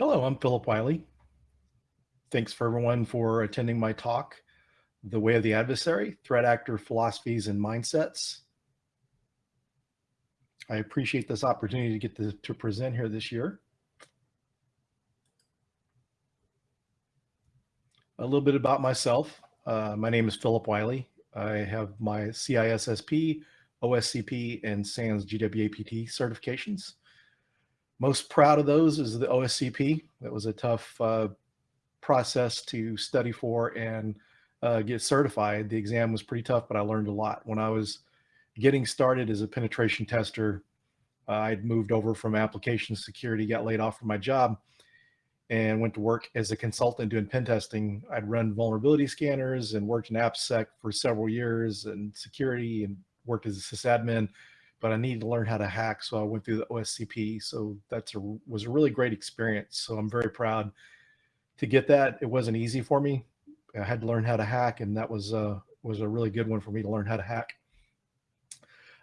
Hello, I'm Philip Wiley. Thanks for everyone for attending my talk, The Way of the Adversary, Threat Actor Philosophies and Mindsets. I appreciate this opportunity to get to, to present here this year. A little bit about myself. Uh, my name is Philip Wiley. I have my CISSP, OSCP, and SANS GWAPT certifications. Most proud of those is the OSCP. That was a tough uh, process to study for and uh, get certified. The exam was pretty tough, but I learned a lot. When I was getting started as a penetration tester, uh, I'd moved over from application security, got laid off from my job, and went to work as a consultant doing pen testing. I'd run vulnerability scanners and worked in AppSec for several years and security and worked as a sysadmin but I needed to learn how to hack. So I went through the OSCP. So that's a, was a really great experience. So I'm very proud to get that. It wasn't easy for me. I had to learn how to hack and that was, uh, was a really good one for me to learn how to hack.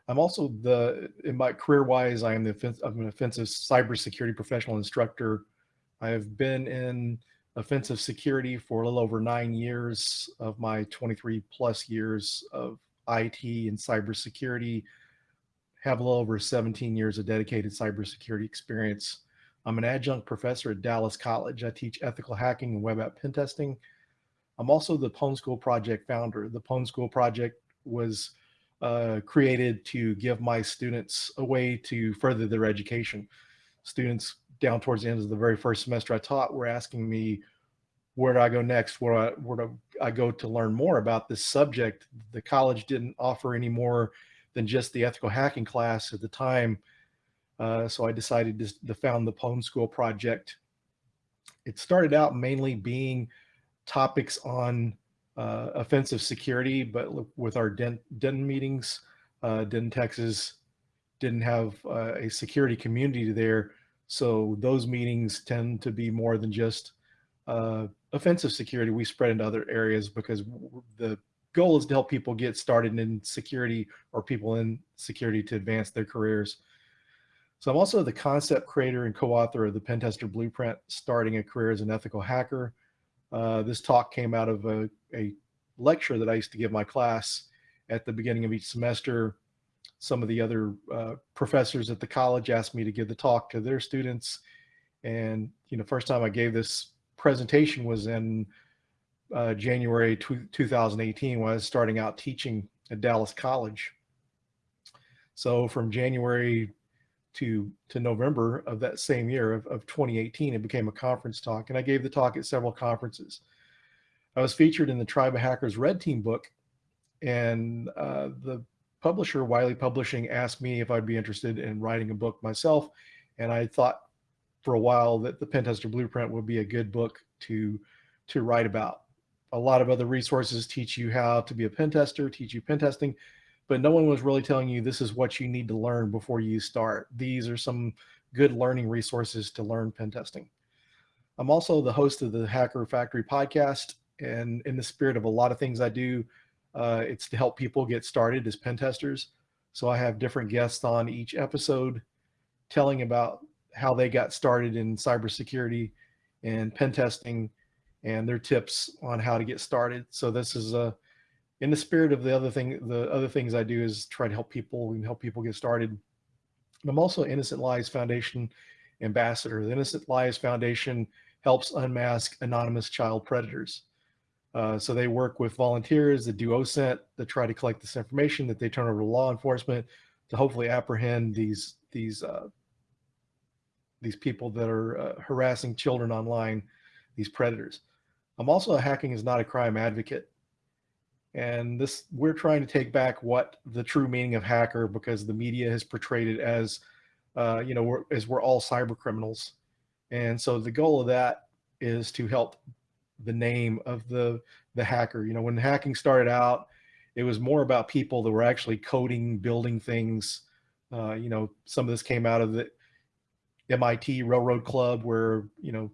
I'm also the, in my career wise, I am the, I'm an offensive cybersecurity professional instructor. I have been in offensive security for a little over nine years of my 23 plus years of IT and cybersecurity have a little over 17 years of dedicated cybersecurity experience. I'm an adjunct professor at Dallas College. I teach ethical hacking and web app pen testing. I'm also the Pwn School Project founder. The Pwn School Project was uh, created to give my students a way to further their education. Students down towards the end of the very first semester I taught were asking me, where do I go next? Where do I, where do I go to learn more about this subject? The college didn't offer any more than just the ethical hacking class at the time. Uh, so I decided to, to found the Pwn School Project. It started out mainly being topics on uh, offensive security, but with our DEN, DEN meetings, uh, Denton, Texas didn't have uh, a security community there. So those meetings tend to be more than just uh, offensive security. We spread into other areas because the goal is to help people get started in security or people in security to advance their careers. So I'm also the concept creator and co-author of the Pentester Blueprint, Starting a Career as an Ethical Hacker. Uh, this talk came out of a, a lecture that I used to give my class at the beginning of each semester. Some of the other uh, professors at the college asked me to give the talk to their students. And, you know, first time I gave this presentation was in uh, January 2018 when I was starting out teaching at Dallas College. So from January to, to November of that same year of, of 2018, it became a conference talk. And I gave the talk at several conferences. I was featured in the Tribe of Hackers Red Team book. And uh, the publisher, Wiley Publishing, asked me if I'd be interested in writing a book myself. And I thought for a while that the Pentester Blueprint would be a good book to, to write about a lot of other resources teach you how to be a pen tester, teach you pen testing, but no one was really telling you this is what you need to learn before you start. These are some good learning resources to learn pen testing. I'm also the host of the Hacker Factory podcast, and in the spirit of a lot of things I do, uh, it's to help people get started as pen testers. So I have different guests on each episode telling about how they got started in cybersecurity and pen testing and their tips on how to get started. So this is a, uh, in the spirit of the other thing, the other things I do is try to help people and help people get started. I'm also Innocent Lives Foundation ambassador. The Innocent Lives Foundation helps unmask anonymous child predators. Uh, so they work with volunteers that do OSINT that try to collect this information that they turn over to law enforcement to hopefully apprehend these these uh, these people that are uh, harassing children online, these predators. I'm also a hacking is not a crime advocate. And this, we're trying to take back what the true meaning of hacker because the media has portrayed it as, uh, you know, we're, as we're all cyber criminals. And so the goal of that is to help the name of the, the hacker. You know, when hacking started out, it was more about people that were actually coding, building things. Uh, you know, some of this came out of the MIT Railroad Club where, you know,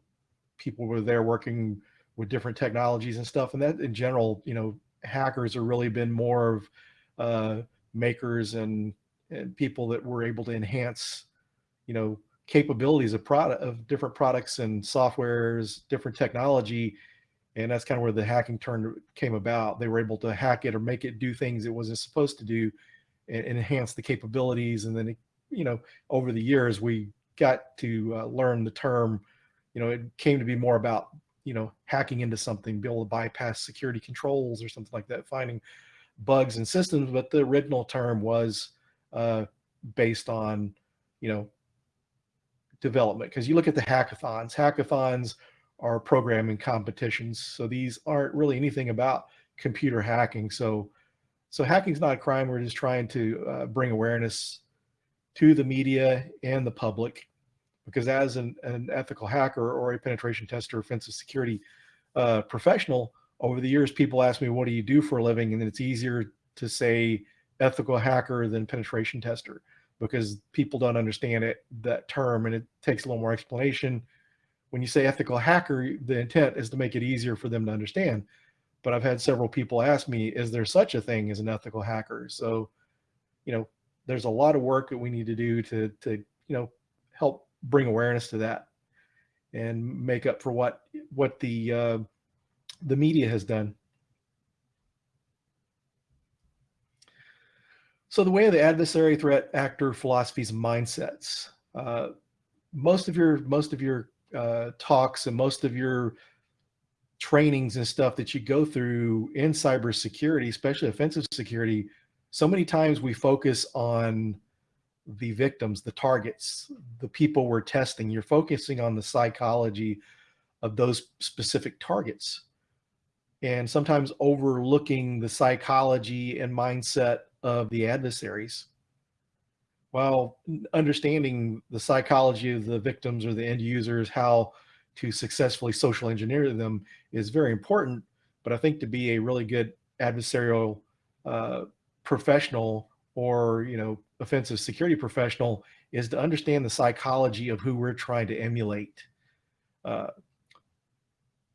people were there working with different technologies and stuff. And that in general, you know, hackers have really been more of uh, makers and, and people that were able to enhance, you know, capabilities of product of different products and softwares, different technology, and that's kind of where the hacking turn came about. They were able to hack it or make it do things it wasn't supposed to do, and, enhance the capabilities. And then, it, you know, over the years, we got to uh, learn the term. You know, it came to be more about you know hacking into something, be able to bypass security controls or something like that, finding bugs in systems. But the original term was uh, based on you know development because you look at the hackathons. Hackathons are programming competitions, so these aren't really anything about computer hacking. So so hacking is not a crime. We're just trying to uh, bring awareness to the media and the public because as an, an ethical hacker or a penetration tester, offensive security uh, professional, over the years, people ask me, what do you do for a living? And it's easier to say ethical hacker than penetration tester because people don't understand it, that term, and it takes a little more explanation. When you say ethical hacker, the intent is to make it easier for them to understand. But I've had several people ask me, is there such a thing as an ethical hacker? So, you know, there's a lot of work that we need to do to, to you know, help bring awareness to that and make up for what what the uh, the media has done. So the way of the adversary, threat, actor, philosophies, mindsets. Uh, most of your most of your uh, talks and most of your trainings and stuff that you go through in cybersecurity, especially offensive security, so many times we focus on the victims, the targets, the people we're testing. You're focusing on the psychology of those specific targets and sometimes overlooking the psychology and mindset of the adversaries while understanding the psychology of the victims or the end users, how to successfully social engineer them is very important. But I think to be a really good adversarial uh, professional or, you know, offensive security professional is to understand the psychology of who we're trying to emulate. Uh,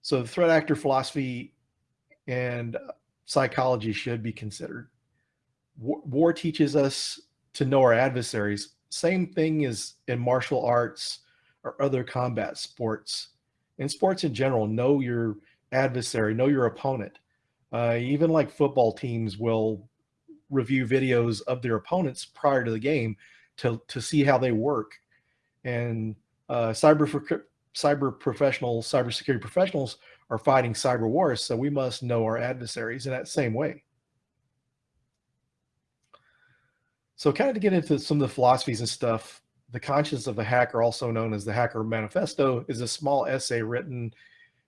so the threat actor philosophy and psychology should be considered. War, war teaches us to know our adversaries. Same thing as in martial arts or other combat sports. In sports in general, know your adversary, know your opponent. Uh, even like football teams will review videos of their opponents prior to the game to, to see how they work. And uh, cyber, cyber professionals, cybersecurity professionals are fighting cyber wars, so we must know our adversaries in that same way. So kind of to get into some of the philosophies and stuff, The Conscience of the Hacker, also known as the Hacker Manifesto, is a small essay written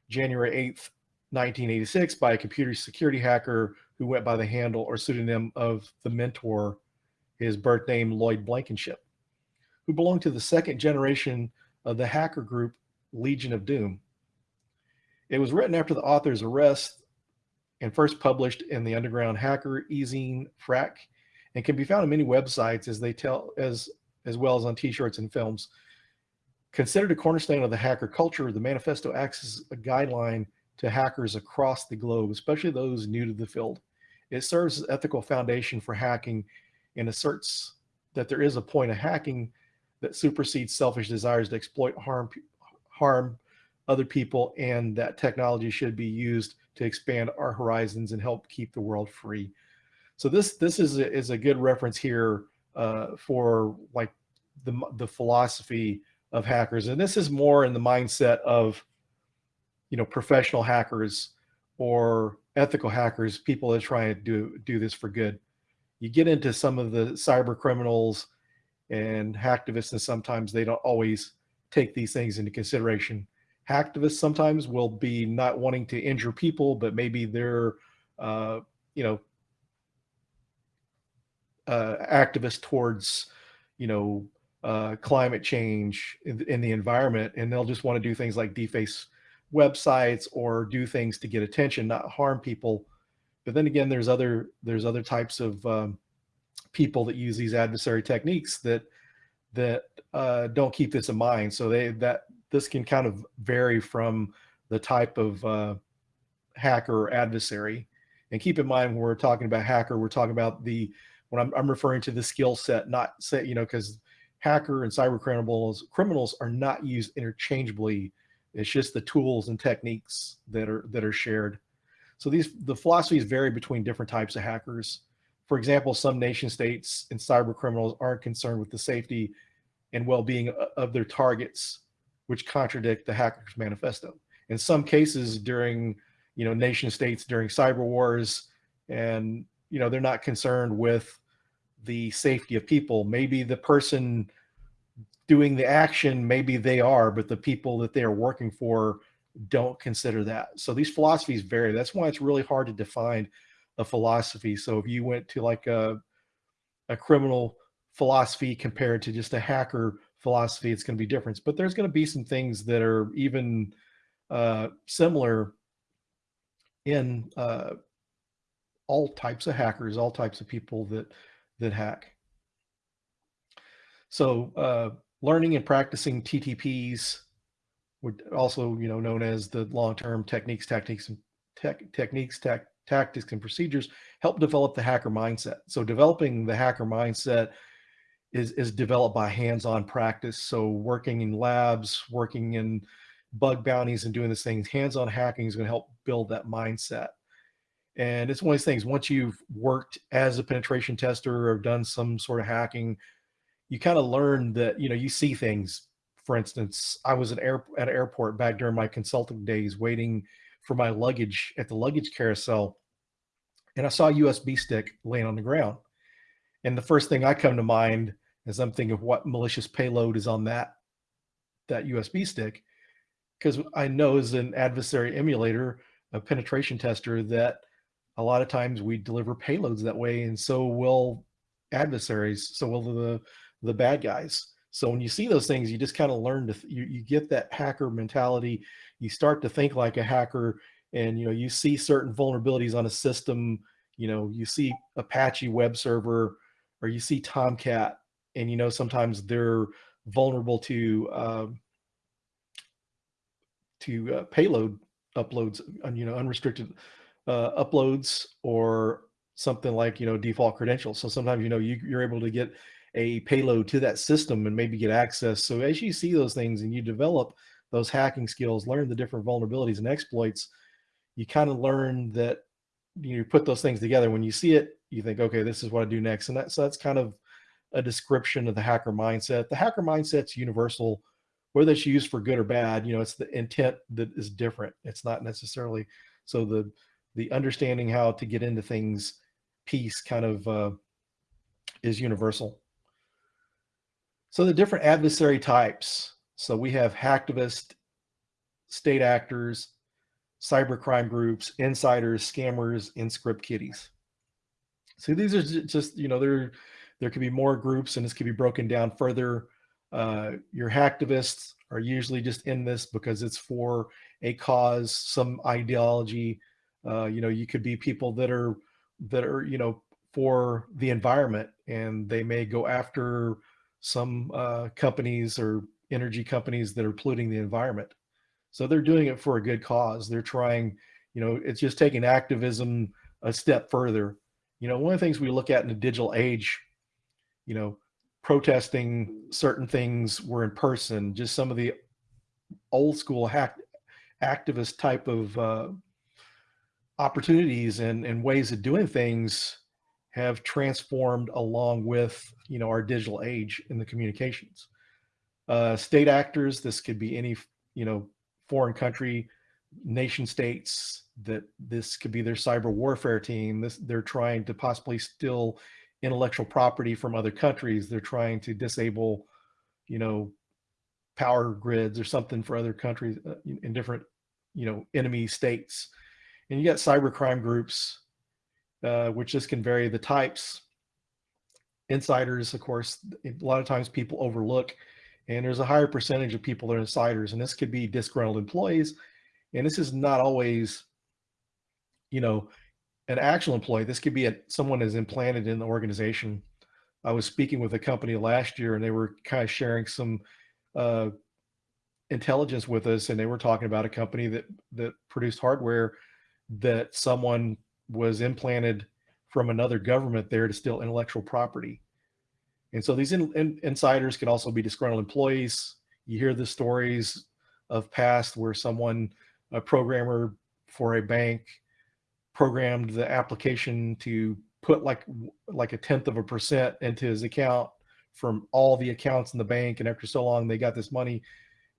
January 8th, 1986 by a computer security hacker who went by the handle or pseudonym of the mentor, his birth name Lloyd Blankenship, who belonged to the second generation of the hacker group Legion of Doom. It was written after the author's arrest and first published in the underground hacker ezine Phrack and can be found on many websites as they tell as as well as on t-shirts and films. Considered a cornerstone of the hacker culture, the manifesto acts as a guideline to hackers across the globe, especially those new to the field. It serves as ethical foundation for hacking and asserts that there is a point of hacking that supersedes selfish desires to exploit harm harm other people and that technology should be used to expand our horizons and help keep the world free. So this this is a, is a good reference here uh, for like the the philosophy of hackers, and this is more in the mindset of you know professional hackers or ethical hackers, people that try to do do this for good. You get into some of the cyber criminals and hacktivists, and sometimes they don't always take these things into consideration. Hacktivists sometimes will be not wanting to injure people, but maybe they're uh, you know uh, activists towards, you know, uh, climate change in, in, the environment, and they'll just want to do things like deface websites or do things to get attention, not harm people. But then again, there's other there's other types of um, people that use these adversary techniques that that uh, don't keep this in mind. So they that this can kind of vary from the type of uh, hacker or adversary. And keep in mind when we're talking about hacker, we're talking about the when I'm, I'm referring to the skill set, not say, you know, because hacker and cyber criminals criminals are not used interchangeably. It's just the tools and techniques that are that are shared. So these the philosophies vary between different types of hackers. For example, some nation states and cyber criminals aren't concerned with the safety and well-being of their targets, which contradict the hackers manifesto. In some cases during, you know, nation states during cyber wars and, you know, they're not concerned with the safety of people. Maybe the person doing the action, maybe they are, but the people that they are working for don't consider that. So these philosophies vary. That's why it's really hard to define a philosophy. So if you went to like a, a criminal philosophy compared to just a hacker philosophy, it's going to be different. But there's going to be some things that are even uh, similar in uh, all types of hackers, all types of people that that hack. So uh, learning and practicing TTPs, also you know known as the long-term techniques, tactics, and tech, techniques, tech, tactics, and procedures, help develop the hacker mindset. So developing the hacker mindset is is developed by hands-on practice. So working in labs, working in bug bounties, and doing these things. Hands-on hacking is going to help build that mindset. And it's one of these things, once you've worked as a penetration tester or done some sort of hacking, you kind of learn that, you know, you see things. For instance, I was at, air, at an airport back during my consulting days waiting for my luggage at the luggage carousel. And I saw a USB stick laying on the ground. And the first thing I come to mind is I'm thinking of what malicious payload is on that, that USB stick. Because I know as an adversary emulator, a penetration tester, that a lot of times we deliver payloads that way and so will adversaries so will the the bad guys. So when you see those things you just kind of learn to you, you get that hacker mentality. You start to think like a hacker and you know you see certain vulnerabilities on a system. You know you see apache web server or you see tomcat and you know sometimes they're vulnerable to uh, to uh, payload uploads you know unrestricted uh, uploads or something like, you know, default credentials. So sometimes, you know, you, you're able to get a payload to that system and maybe get access. So as you see those things and you develop those hacking skills, learn the different vulnerabilities and exploits, you kind of learn that you put those things together. When you see it, you think, okay, this is what I do next. And that, so that's kind of a description of the hacker mindset. The hacker mindset's universal, whether it's used for good or bad, you know, it's the intent that is different. It's not necessarily, so the, the understanding how to get into things piece kind of uh, is universal. So the different adversary types. So we have hacktivist, state actors, cybercrime groups, insiders, scammers, and script kiddies. So these are just, you know, there, there could be more groups and this could be broken down further. Uh, your hacktivists are usually just in this because it's for a cause, some ideology, uh, you know, you could be people that are that are you know for the environment, and they may go after some uh, companies or energy companies that are polluting the environment. So they're doing it for a good cause. They're trying, you know, it's just taking activism a step further. You know, one of the things we look at in the digital age, you know, protesting certain things were in person, just some of the old school hack activist type of uh, opportunities and, and ways of doing things have transformed along with you know our digital age in the communications. Uh, state actors this could be any you know foreign country nation states that this could be their cyber warfare team this they're trying to possibly steal intellectual property from other countries they're trying to disable you know power grids or something for other countries uh, in different you know enemy states. And you got cybercrime groups, uh, which just can vary the types. Insiders, of course, a lot of times people overlook, and there's a higher percentage of people that are insiders, and this could be disgruntled employees. And this is not always, you know, an actual employee. This could be a, someone is implanted in the organization. I was speaking with a company last year, and they were kind of sharing some uh, intelligence with us, and they were talking about a company that that produced hardware that someone was implanted from another government there to steal intellectual property. And so these in, in, insiders can also be disgruntled employees. You hear the stories of past where someone, a programmer for a bank, programmed the application to put like like a tenth of a percent into his account from all the accounts in the bank and after so long they got this money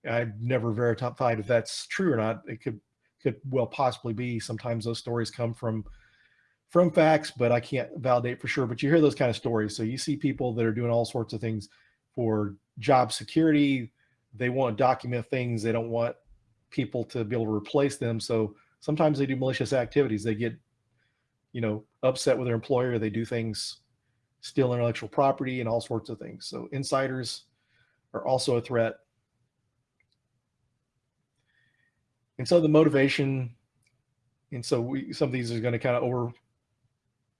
i've never verified if that's true or not it could could well possibly be. Sometimes those stories come from from facts but i can't validate for sure. But you hear those kind of stories. So you see people that are doing all sorts of things for job security. They want to document things. They don't want people to be able to replace them. So sometimes they do malicious activities. They get you know, upset with their employer. They do things, steal intellectual property and all sorts of things. So insiders are also a threat. And so the motivation, and so we, some of these are going to kind of over,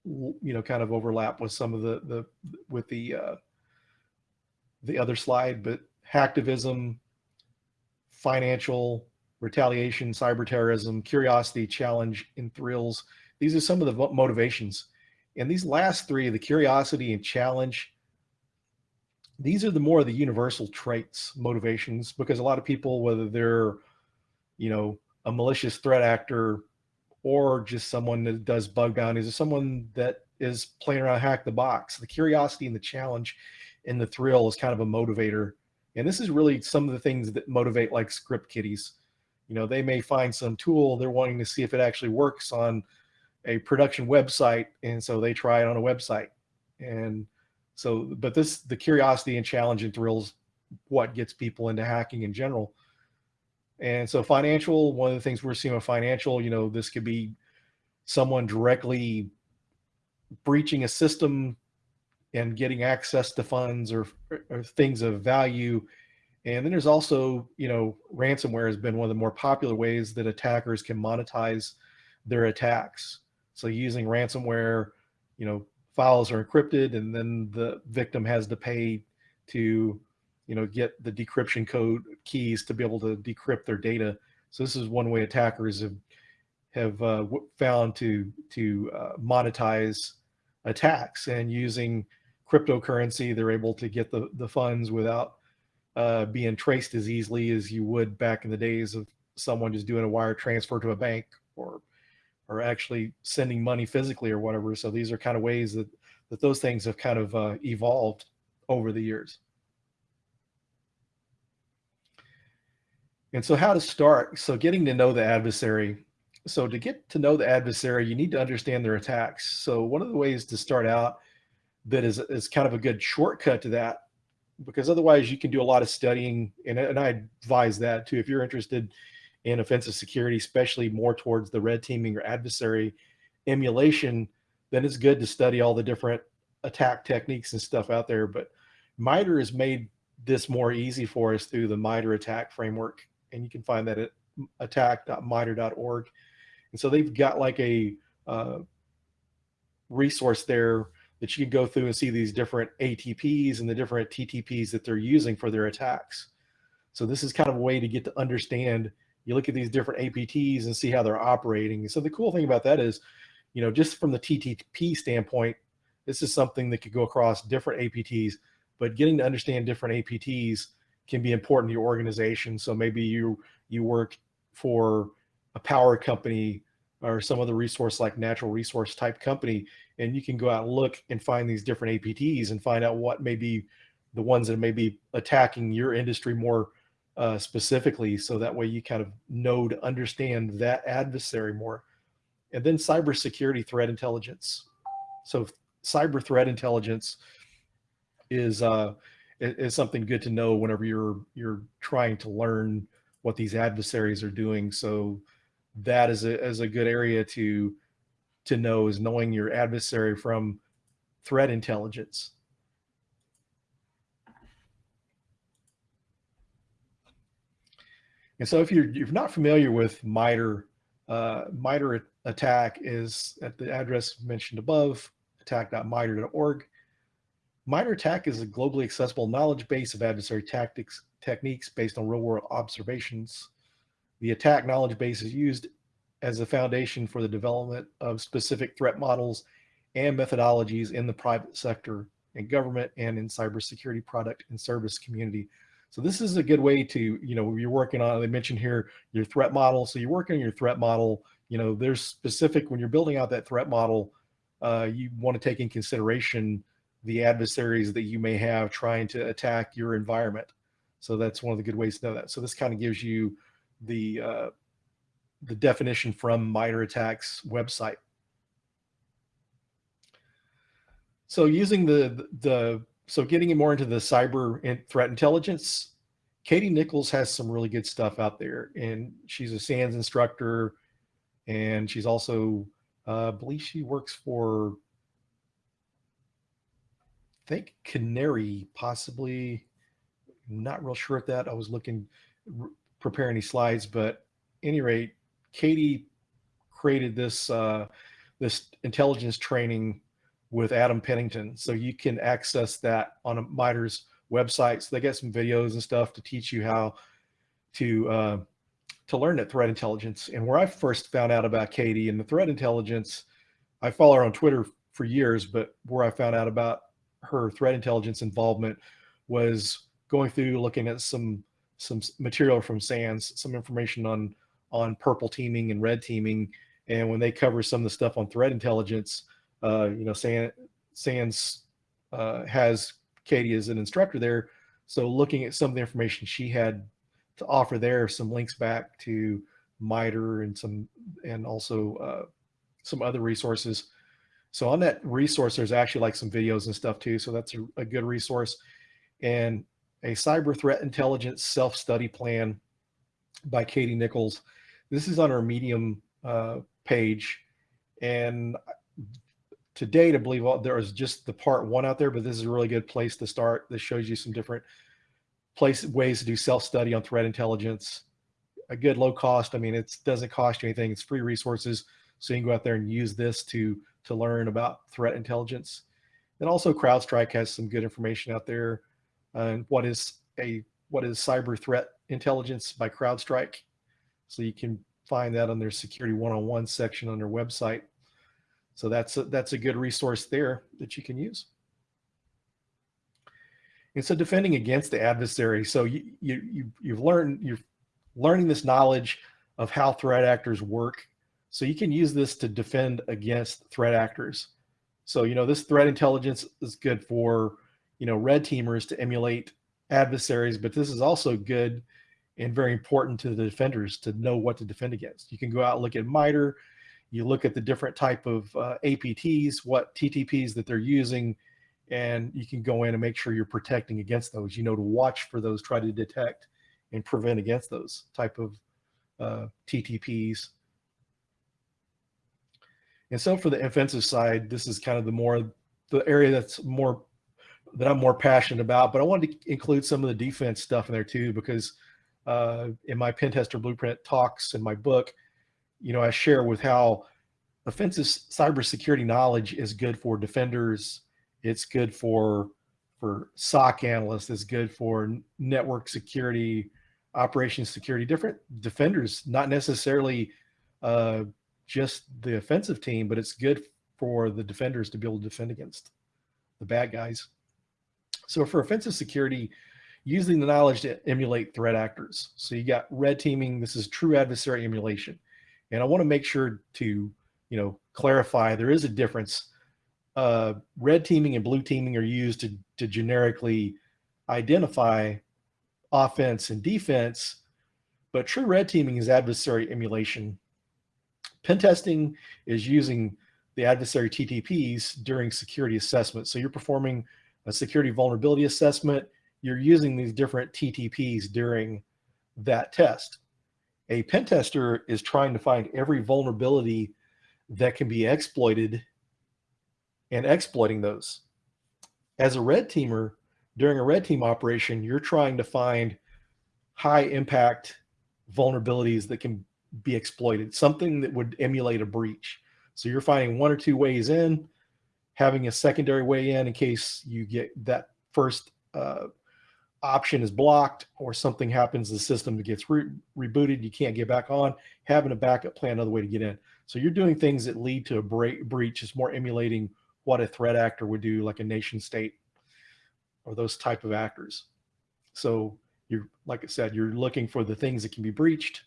you know, kind of overlap with some of the, the, with the, uh, the other slide, but hacktivism, financial, retaliation, cyber terrorism, curiosity, challenge, and thrills these are some of the motivations. And these last three, the curiosity and challenge, these are the more of the universal traits, motivations, because a lot of people, whether they're, you know, a malicious threat actor or just someone that does bug bounties or someone that is playing around hack the box, the curiosity and the challenge and the thrill is kind of a motivator. And this is really some of the things that motivate like script kiddies. You know, they may find some tool, they're wanting to see if it actually works on a production website and so they try it on a website and so but this the curiosity and challenge and thrills what gets people into hacking in general and so financial one of the things we're seeing with financial you know this could be someone directly breaching a system and getting access to funds or, or things of value. And then there's also you know ransomware has been one of the more popular ways that attackers can monetize their attacks. So using ransomware, you know, files are encrypted and then the victim has to pay to, you know, get the decryption code keys to be able to decrypt their data. So this is one way attackers have have uh, found to to uh, monetize attacks and using cryptocurrency, they're able to get the the funds without uh, being traced as easily as you would back in the days of someone just doing a wire transfer to a bank or or actually sending money physically or whatever. So these are kind of ways that, that those things have kind of uh, evolved over the years. And so how to start? So getting to know the adversary. So to get to know the adversary, you need to understand their attacks. So one of the ways to start out that is, is kind of a good shortcut to that, because otherwise you can do a lot of studying. And, and I advise that too, if you're interested in offensive security, especially more towards the red teaming or adversary emulation, then it's good to study all the different attack techniques and stuff out there. But MITRE has made this more easy for us through the MITRE ATT&CK framework. And you can find that at attack.mitre.org. And so they've got like a uh, resource there that you can go through and see these different ATPs and the different TTPs that they're using for their attacks. So this is kind of a way to get to understand you look at these different APTs and see how they're operating. So the cool thing about that is, you know, just from the TTP standpoint, this is something that could go across different APTs, but getting to understand different APTs can be important to your organization. So maybe you you work for a power company or some other resource like natural resource type company, and you can go out and look and find these different APTs and find out what may be the ones that may be attacking your industry more uh, specifically, so that way you kind of know to understand that adversary more. And then cybersecurity threat intelligence. So cyber threat intelligence is uh, is something good to know whenever you're you're trying to learn what these adversaries are doing. So that is a, is a good area to to know is knowing your adversary from threat intelligence. And so if you're, you're not familiar with MITRE, uh, MITRE ATT&CK is at the address mentioned above, attack.mitre.org. MITRE ATT&CK is a globally accessible knowledge base of adversary tactics techniques based on real world observations. The attack knowledge base is used as a foundation for the development of specific threat models and methodologies in the private sector. and government and in cybersecurity product and service community. So this is a good way to, you know, you're working on, they mentioned here, your threat model. So you're working on your threat model, you know, there's specific, when you're building out that threat model, uh, you want to take in consideration the adversaries that you may have trying to attack your environment. So that's one of the good ways to know that. So this kind of gives you the, uh, the definition from MITRE ATT&CK's website. So using the, the, so getting more into the cyber threat intelligence, Katie Nickels has some really good stuff out there and she's a SANS instructor and she's also, uh, I believe she works for, think Canary possibly, not real sure at that. I was looking, prepare any slides, but any rate, Katie created this, uh, this intelligence training with Adam Pennington. So you can access that on a MITRE's website. So they get some videos and stuff to teach you how to uh, to learn that threat intelligence. And where I first found out about Katie and the threat intelligence, I follow her on Twitter for years, but where I found out about her threat intelligence involvement was going through looking at some some material from SANS, some information on on purple teaming and red teaming. And when they cover some of the stuff on threat intelligence, uh, you know, SANS uh, has Katie as an instructor there. So looking at some of the information she had to offer there, some links back to MITRE and some, and also uh, some other resources. So on that resource, there's actually like some videos and stuff too. So that's a, a good resource. And a cyber threat intelligence self-study plan by Katie Nickels. This is on our Medium uh, page. And to date, I believe all, there is just the part one out there, but this is a really good place to start. This shows you some different place ways to do self-study on threat intelligence. A good low cost. I mean, it doesn't cost you anything. It's free resources. So you can go out there and use this to, to learn about threat intelligence. And also CrowdStrike has some good information out there uh, on what is a, what is cyber threat intelligence by CrowdStrike. So you can find that on their security one-on-one section on their website. So that's a, that's a good resource there that you can use. And so defending against the adversary. So you, you, you, you've learned, you're learning this knowledge of how threat actors work. So you can use this to defend against threat actors. So, you know, this threat intelligence is good for, you know, red teamers to emulate adversaries, but this is also good and very important to the defenders to know what to defend against. You can go out and look at MITRE, you look at the different type of uh, APTs, what TTPs that they're using, and you can go in and make sure you're protecting against those. You know to watch for those, try to detect and prevent against those type of uh, TTPs. And so for the offensive side, this is kind of the more the area that's more that I'm more passionate about. But I wanted to include some of the defense stuff in there too, because uh, in my pen tester blueprint talks in my book, you know, I share with how offensive cybersecurity knowledge is good for defenders. It's good for for SOC analysts. It's good for network security, operations security. Different defenders, not necessarily uh, just the offensive team, but it's good for the defenders to be able to defend against the bad guys. So for offensive security, using the knowledge to emulate threat actors. So you got red teaming. This is true adversary emulation. And I want to make sure to, you know, clarify there is a difference. Uh, red teaming and blue teaming are used to, to generically identify offense and defense, but true red teaming is adversary emulation. Pen testing is using the adversary TTPs during security assessment. So you're performing a security vulnerability assessment. You're using these different TTPs during that test a pen tester is trying to find every vulnerability that can be exploited and exploiting those. As a red teamer, during a red team operation, you're trying to find high impact vulnerabilities that can be exploited, something that would emulate a breach. So you're finding one or two ways in, having a secondary way in in case you get that first uh, option is blocked or something happens, the system gets re rebooted, you can't get back on, having a backup plan, another way to get in. So you're doing things that lead to a breach. It's more emulating what a threat actor would do, like a nation state or those type of actors. So you're, like I said, you're looking for the things that can be breached.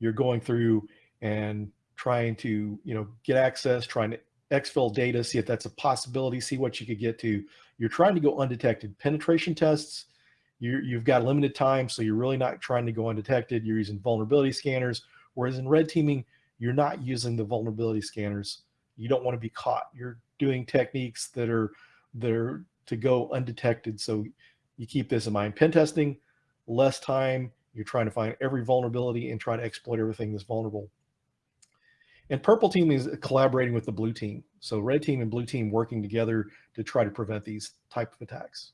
You're going through and trying to, you know, get access, trying to exfil data, see if that's a possibility, see what you could get to. You're trying to go undetected. Penetration tests, you you've got limited time, so you're really not trying to go undetected. You're using vulnerability scanners, whereas in red teaming, you're not using the vulnerability scanners. You don't want to be caught. You're doing techniques that are that are to go undetected. So you keep this in mind. Pen testing, less time. You're trying to find every vulnerability and try to exploit everything that's vulnerable. And purple team is collaborating with the blue team. So red team and blue team working together to try to prevent these type of attacks.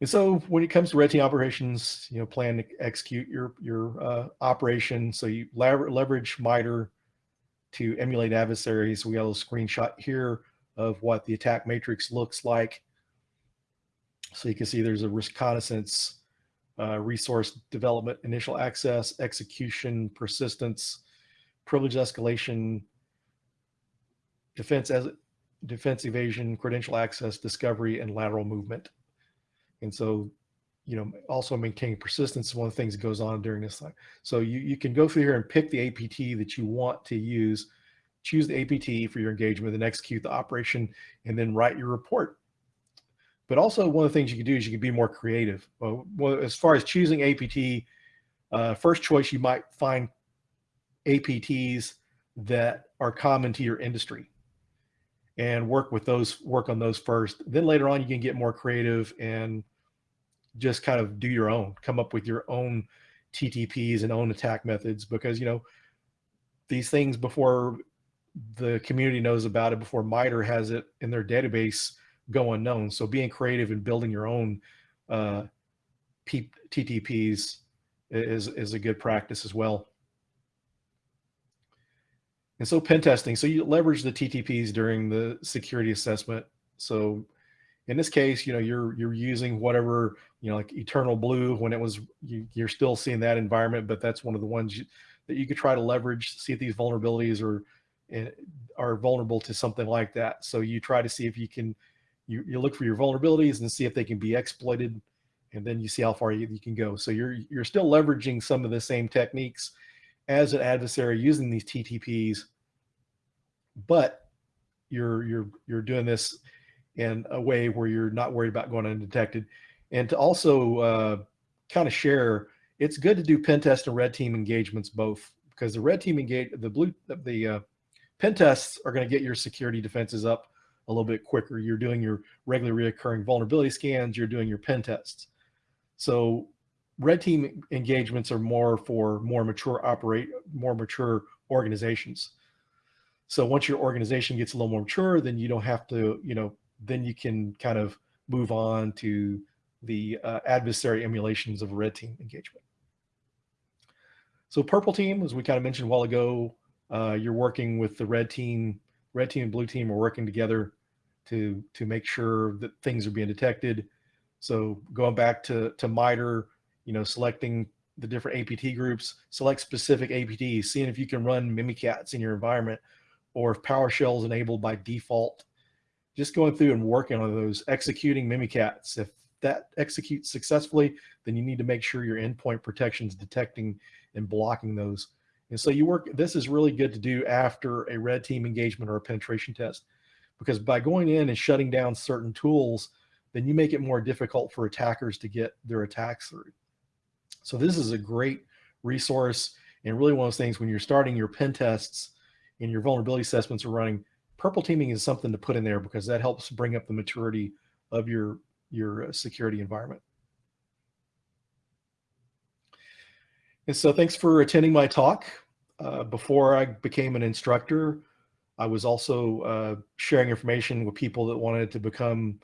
And so when it comes to red team operations, you know, plan to execute your, your uh, operation. So you leverage MITRE to emulate adversaries. We got a screenshot here of what the attack matrix looks like. So you can see there's a reconnaissance uh, resource development, initial access, execution, persistence, privilege escalation, defense as defense evasion, credential access, discovery, and lateral movement. And so, you know, also maintaining persistence is one of the things that goes on during this time. So you, you can go through here and pick the APT that you want to use, choose the APT for your engagement, then execute the operation, and then write your report. But also one of the things you can do is you can be more creative. Well, as far as choosing APT, uh, first choice, you might find APTs that are common to your industry and work with those, work on those first. Then later on, you can get more creative and just kind of do your own, come up with your own TTPs and own attack methods because, you know, these things before the community knows about it, before MITRE has it in their database, go unknown. So being creative and building your own uh, TTPs is, is a good practice as well. And so pen testing, so you leverage the TTPs during the security assessment. So in this case, you know, you're, you're using whatever, you know, like eternal blue when it was, you, you're still seeing that environment, but that's one of the ones you, that you could try to leverage, see if these vulnerabilities are, eh, are vulnerable to something like that. So you try to see if you can you, you look for your vulnerabilities and see if they can be exploited and then you see how far you, you can go. So you're, you're still leveraging some of the same techniques as an adversary using these TTPs, but you're, you're, you're doing this in a way where you're not worried about going undetected. And to also uh, kind of share, it's good to do pen test and red team engagements both because the red team engage, the blue, the uh, pen tests are going to get your security defenses up a little bit quicker. You're doing your regularly reoccurring vulnerability scans, you're doing your pen tests. So red team engagements are more for more mature operate, more mature organizations. So once your organization gets a little more mature, then you don't have to, you know, then you can kind of move on to the uh, adversary emulations of red team engagement. So purple team, as we kind of mentioned a while ago, uh, you're working with the red team, red team and blue team are working together to to make sure that things are being detected. So going back to to MITRE, you know, selecting the different APT groups, select specific APTs, seeing if you can run Mimikatz in your environment, or if PowerShell is enabled by default. Just going through and working on those, executing Mimikatz. If that executes successfully, then you need to make sure your endpoint protection is detecting and blocking those. And so you work, this is really good to do after a red team engagement or a penetration test because by going in and shutting down certain tools, then you make it more difficult for attackers to get their attacks through. So this is a great resource and really one of those things when you're starting your pen tests and your vulnerability assessments are running, purple teaming is something to put in there because that helps bring up the maturity of your, your uh, security environment. And so thanks for attending my talk. Uh, before I became an instructor, I was also uh, sharing information with people that wanted to become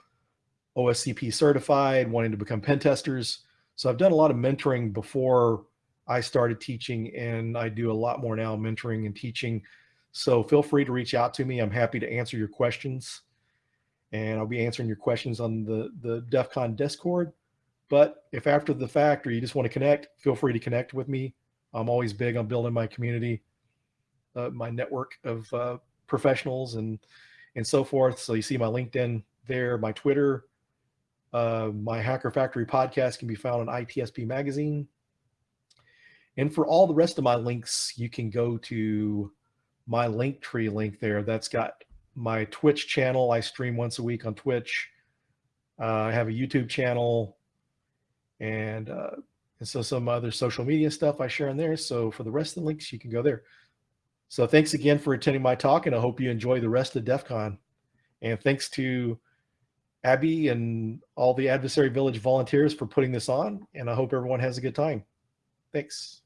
OSCP certified, wanting to become pen testers. So I've done a lot of mentoring before I started teaching and I do a lot more now mentoring and teaching. So feel free to reach out to me. I'm happy to answer your questions and I'll be answering your questions on the, the DEF CON Discord. But if after the fact or you just want to connect, feel free to connect with me. I'm always big on building my community, uh, my network of uh, professionals and and so forth. So you see my LinkedIn there, my Twitter, uh, my Hacker Factory podcast can be found on ITSP Magazine. And for all the rest of my links, you can go to my Linktree link there. That's got my Twitch channel. I stream once a week on Twitch. Uh, I have a YouTube channel, and uh, and so some other social media stuff I share in there. So for the rest of the links, you can go there. So thanks again for attending my talk, and I hope you enjoy the rest of DEF CON. And thanks to Abby and all the Adversary Village volunteers for putting this on, and I hope everyone has a good time. Thanks.